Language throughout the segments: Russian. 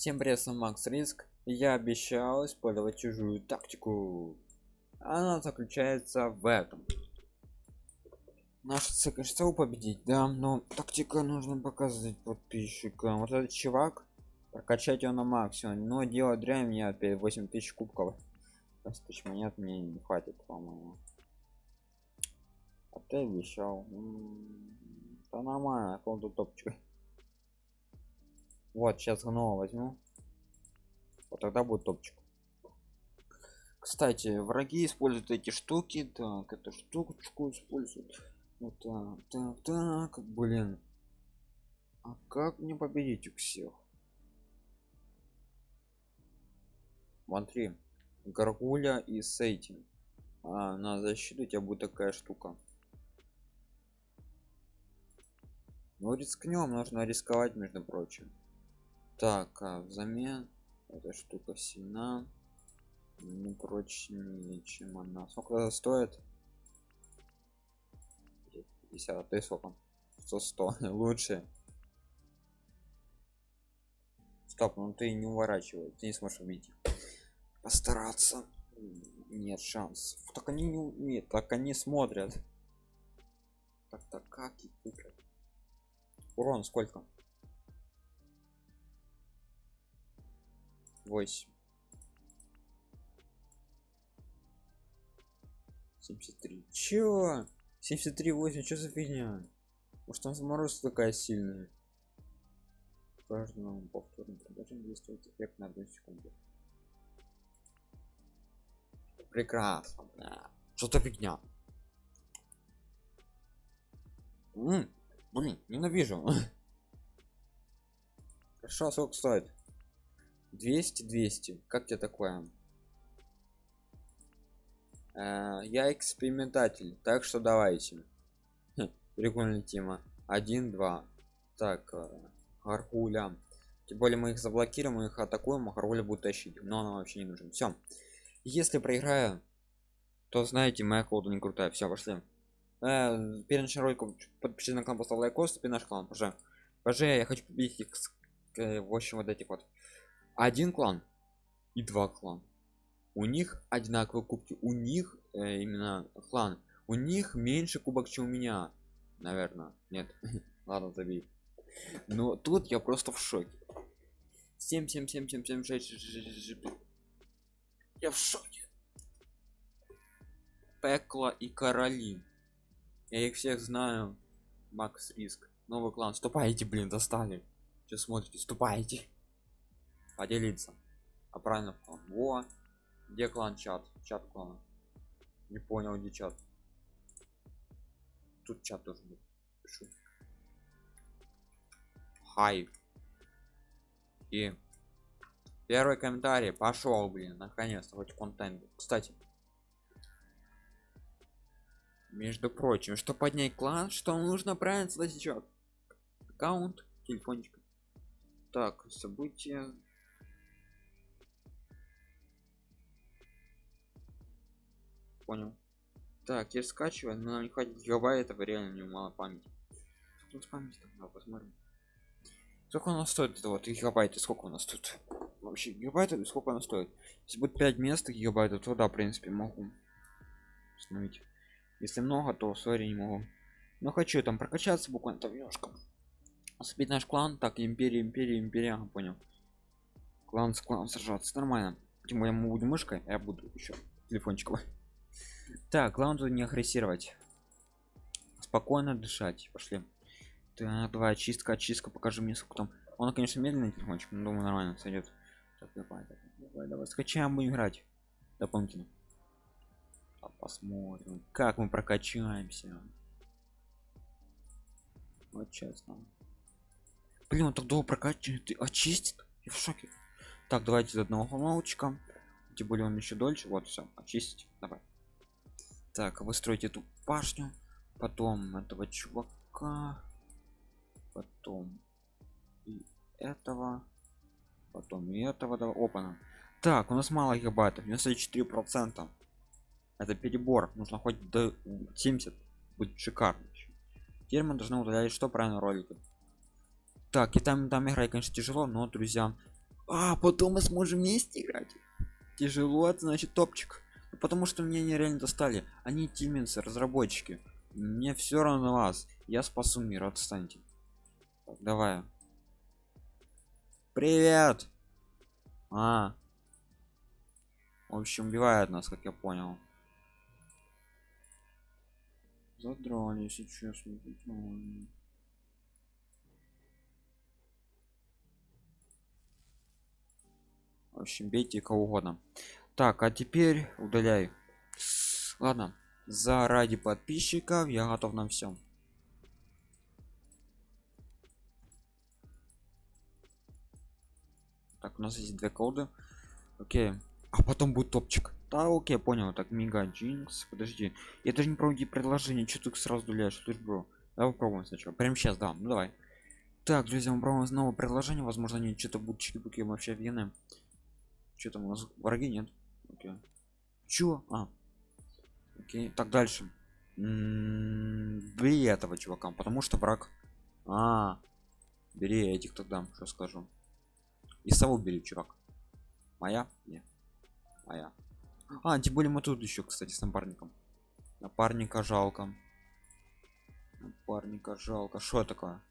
Всем привет, с вами Макс Риск. Я обещал использовать чужую тактику. Она заключается в этом. Наша цель, конечно, победить, да, но тактика нужно показывать подписчикам. Вот этот чувак, прокачать его на максимум, но делать дрянь мне опять 8000 кубков. 20 тысяч монет мне не хватит, по-моему. А ты обещал. Да нормально, он тут топчик. Вот, сейчас снова возьму. Вот тогда будет топчик. Кстати, враги используют эти штуки. Так, эту штучку используют. Вот так, так, так, блин. А как мне победить у всех? Смотри, горгуля и с этим. А, на защиту у тебя будет такая штука. Ну рискнем, нужно рисковать, между прочим так а взамен эта штука сильна. Не прочнее чем она. Сколько стоит? 50 ты сколько? 100 100 лучше. Стоп ну ты не уворачивай ты не сможешь убить постараться. Нет шансов. Так они не нет так они смотрят. Так так как их урон сколько 8 73 чё? 73 8 что за фигня? Может там заморозка такая сильная? Каждому повторно продолжаем действовать эффект на одну секунду. Прекрасно да. что-то фигня? М -м, блин ненавижу. Хорошо сколько стоит 200 200 как тебе такое? Э, я экспериментатель так что давайте. Прикольная тема. 1 2 так э, гаргуля тем более мы их заблокируем мы их атакуем а гаргуля будет тащить. Но она вообще не нужен все если проиграю то знаете моя колода не крутая. Все пошли. Э, перед началом ролика подпишитесь на канал поставь лайк. Ступи наш клан пожалуйста пожалуйста я хочу победить э, в общем вот этих вот один клан и два клан у них одинаковые кубки у них э, именно клан у них меньше кубок чем у меня наверное нет ладно забей. Но тут я просто в шоке. 7 7 7 7 7 6 6 я в шоке. Пекло и короли я их всех знаю. Макс риск. Новый клан. Ступайте блин достали. Что смотрите? Ступайте поделиться. А правильно клан во где клан чат? Чат клана. Не понял где чат. Тут чат должен быть. Пишу. Хай. И первый комментарий. Пошел блин наконец-то хоть контент. Кстати. Между прочим что поднять клан что нужно правильно сласичок аккаунт телефончик. Так события понял. Так я скачиваю но нам не хватит гигабайтов реально не мало памяти. Тут память тогда посмотрим. Сколько у нас стоит это вот гигабайты сколько у нас тут вообще гигабайтов сколько она стоит? Если будет 5 мест гигабайтов то да в принципе могу установить. Если много то сори не могу. Но хочу там прокачаться буквально там немножко. Сбить наш клан так империя империя империя понял. Клан с кланом сражаться нормально. Тем более мы будем мышкой а я буду еще телефончиком так главное не агрессировать. Спокойно дышать. Пошли. Так давай очистка очистка покажи мне сколько там. Он конечно медленный телефончик но думаю нормально сойдет так, давай, давай, давай, давай. Скачаем будем играть. Дополнительно. А посмотрим. Как мы прокачаемся. Вот честно блин он так долго прокачивает очистит? Я в шоке. Так давайте из одного молочка тем более он еще дольше. Вот все очистить. Давай так выстроить эту башню потом этого чувака потом и этого потом и этого да, опана так у нас мало гигабайтов 94 процента. Это перебор нужно хоть до 70 будет шикарно теперь мы должны удалять что правильно ролики? Так и там там играть конечно тяжело но друзья а потом мы сможем вместе играть. Тяжело это значит топчик потому что меня нереально достали. Они тиминцы разработчики. Мне все равно на вас. Я спасу мир. Отстаньте. Так, давай. Привет! А. В общем убивает нас как я понял. Задрали честно задрали. в общем бейте кого угодно так а теперь удаляй. Ладно заради подписчиков я готов на всем так у нас есть две коды. Окей. А потом будет топчик. Да окей понял. Так мига джинкс подожди. Я даже не проводи предложение что ты сразу удаляешь? Слышь бро? Давай попробуем сначала. Прямо сейчас да. Ну давай. Так друзья мы пробуем снова предложение. Возможно они что-то будут чики вообще офигенные что там у нас? Враги нет окей. Чё? А. Окей так дальше. М, бери этого чувака потому что враг. А бери этих тогда что скажу. И сову бери чувак. Моя? Нет. Моя. А тем более мы тут еще кстати с напарником. Напарника жалко. Напарника жалко. Что такое?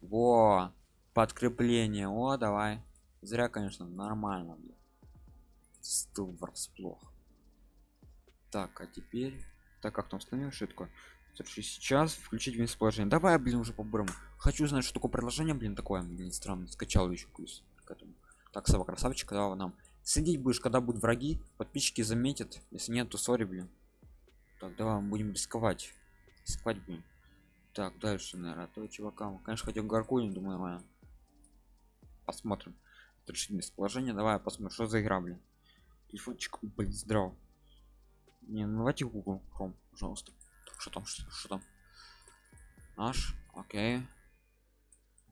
Во! Подкрепление. О давай зря конечно нормально блин. стыл врасплох. Так а теперь так как там установил такое? Слушай, сейчас включить вместе положение давай блин уже по бурому хочу знать что такое приложение блин такое блин странно. Скачал еще плюс к этому. Так сова красавчик когда нам. Следить будешь когда будут враги. Подписчики заметят. Если нет то сори блин. Так давай мы будем рисковать. Рисковать блин так дальше наверное то чувака. Конечно хотел гаркулин думаю нормально. Посмотрим решить местоположение давай посмотрим что за игра блин. Телефончик блин здрав не ну давайте google chrome пожалуйста. Что там что, что там? Наш окей.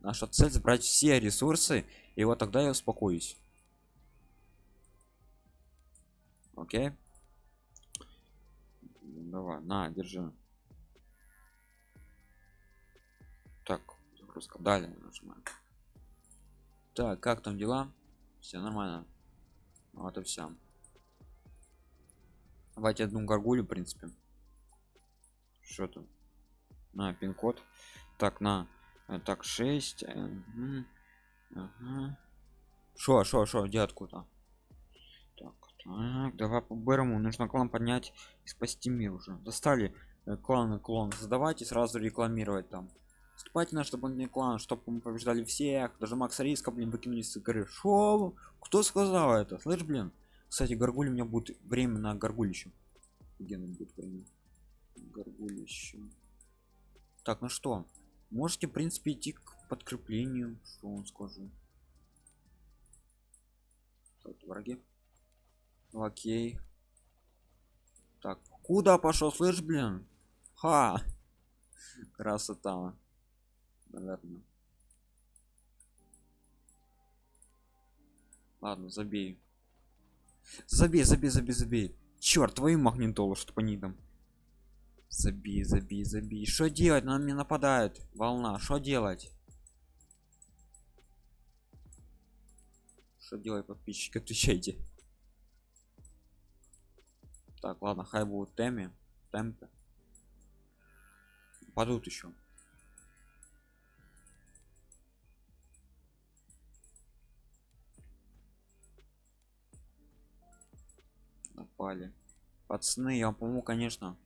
Наша цель забрать все ресурсы и вот тогда я успокоюсь. Окей. Давай на держи. Так загрузка. Далее нажимаем так как там дела? Все нормально. Вот и все давайте одну горгулю в принципе. Что там? На пин-код. Так на э, так 6 шо шо шо где откуда? Так, так давай по бэрому. Нужно клан поднять и спасти мир уже. Достали э, клан клон. Создавать и сразу рекламировать там вступайте на чтобы не клан чтобы мы побеждали всех. Даже макса риска блин выкинули с игры. Шоу кто сказал это? Слышь блин. Кстати горгуль у меня будет время на горгулище. Офигенно будет время. Горгулище. Так ну что? Можете в принципе идти к подкреплению. Что он скажу? Так, враги. Окей так куда пошел? Слышь блин. Ха! Красота наверное. Ладно забей. Забей забей забей забей. Черт твою магнитолу что по нидам забей забей забей. Что делать? На мне нападает волна. Что делать? Что делать подписчики? Отвечайте. Так ладно хай будут теме темпе падут еще напали пацаны я вам помогу конечно.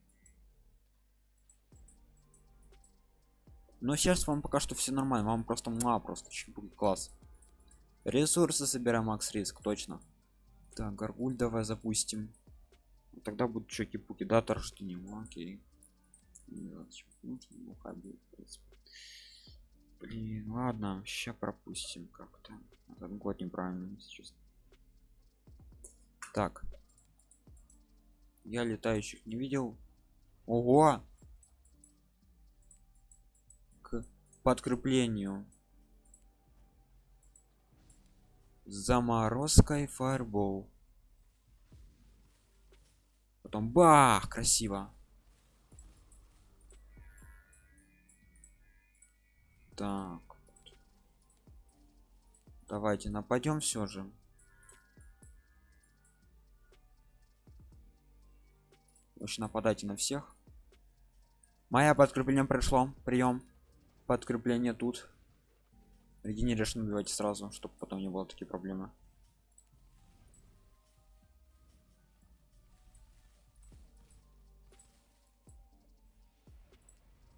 Но сейчас вам пока что все нормально вам просто мало просто будет класс. Ресурсы собираем макс риск точно. Так горгуль давай запустим. Тогда будут чеки-пуки дата рождения ну, окей. Блин ладно сейчас пропустим как-то. Этот год неправильно сейчас так я летающих не видел. Ого! К подкреплению. Заморозкой фаербол. Потом бах красиво. Так. Давайте нападем все же Лучше нападайте на всех. Моя подкрепление пришло. Прием. Подкрепление тут. Регенеришн убивайте сразу чтобы потом не было такие проблемы.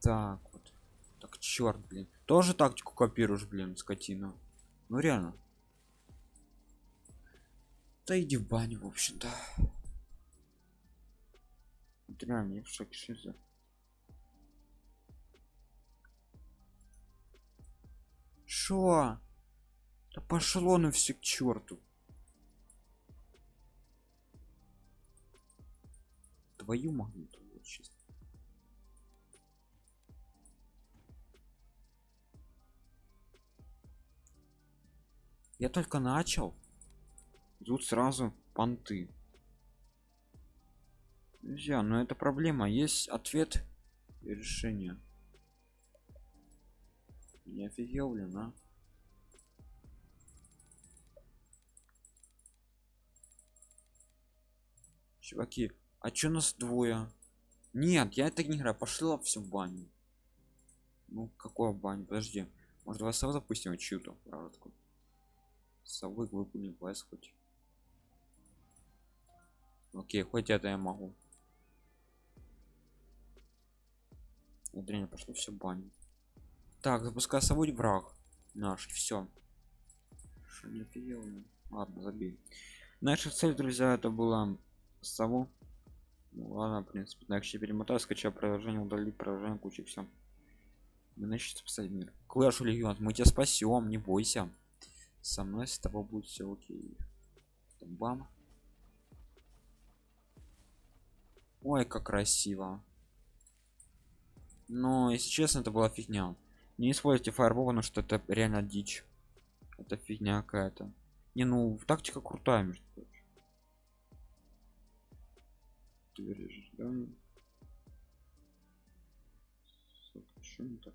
Так вот. Так черт блин. Тоже тактику копируешь блин скотина ну реально. Да иди в баню в общем-то реально я в шоке что за шо? Да пошло на все к черту твою магниту вот я только начал. Тут сразу понты друзья но это проблема. Есть ответ и решение. Не офигел блин а? Чуваки а чё нас двое? Нет я это не играю. Пошла все в баню. Ну какое баню? Подожди. Может вас запустим чью-то правду совы выполним квест хоть. Окей хоть это я могу Дрянь пошло все баню так запускай сову враг наш все не офигел, ладно забей. Наша цель друзья это была сову. Ну, ладно в принципе еще перемотаю скачаю приложение удалить приложение куча все мы начнем спасать мир. Клэш легион мы тебя спасем не бойся. Со мной с тобой будет все окей. Бам. Ой как красиво но если честно это была фигня. Не используйте фаербол потому что это реально дичь. Это фигня какая-то. Не ну тактика крутая между прочим. Да? Что не так?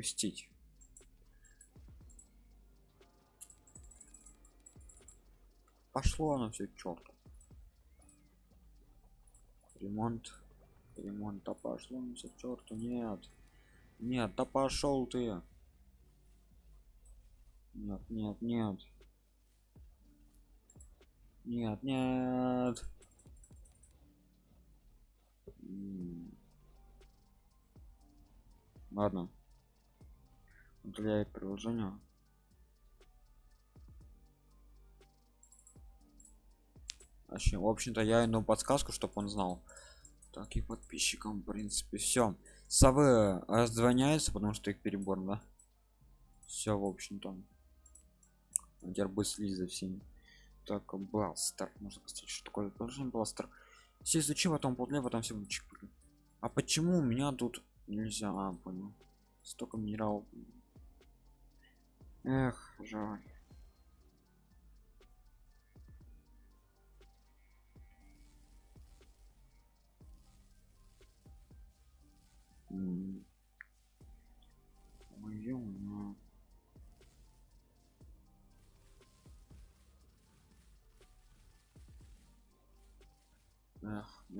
опустить. Пошло оно все черту ремонт ремонт да пошло все к черту нет. Нет да пошел ты. Нет нет нет. Нет нет. Ладно. Удаляет приложение. В общем-то я ему подсказку чтобы он знал так и подписчикам в принципе все совы раздвоняются потому что их перебор да? Все в общем-то будет следить за всеми. Так бластер можно сказать что такое? Приложение бластер. Все изучим потом после потом все а почему у меня тут нельзя? А, понял. Столько минералов. Эх жаль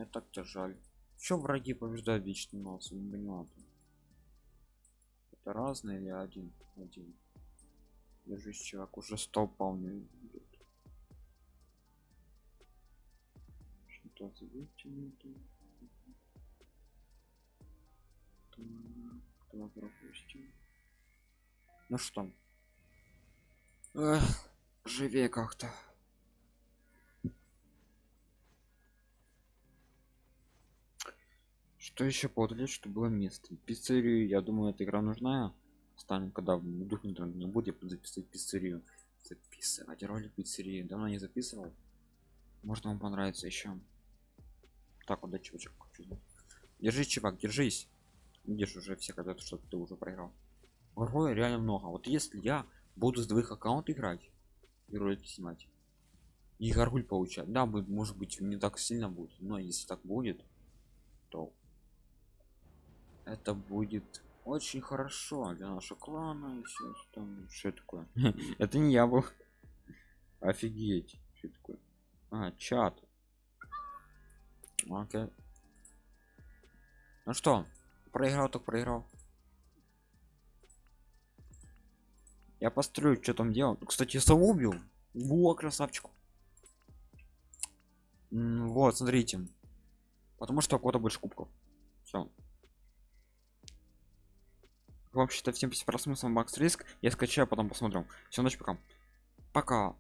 мне так-то жаль. Что враги побеждают вечно нас? Не. Это разные или один? Один. Держись, чувак, уже сто полный. Кто пропустил? Ну что? Эх, живее как-то. Что еще подалить, что было место? Пиццерию, я думаю, эта игра нужна. Станем, когда дух не будет записывать пиццерию. Записывать ролик пиццерии. Давно не записывал. Может вам понравится еще. Так, вот, чувачок. Держись, чувак, держись. Видишь уже все когда что ты уже проиграл. Героя реально много. Вот если я буду с двоих аккаунт играть и ролики снимать и горгуль получать, да, будет, может быть, не так сильно будет, но если так будет, то это будет очень хорошо для нашего клана и всё там что такое. Это не я был. Офигеть. Что такое. А чат. Окей. Ну что проиграл так проиграл. Я построю что там делал. Кстати сову убил. Во красавчик. Вот смотрите. Потому что у кого-то больше кубков. Все вообще-то всем спасибо просмотром макс риск. Я скачаю потом посмотрим. Все ночь пока. Пока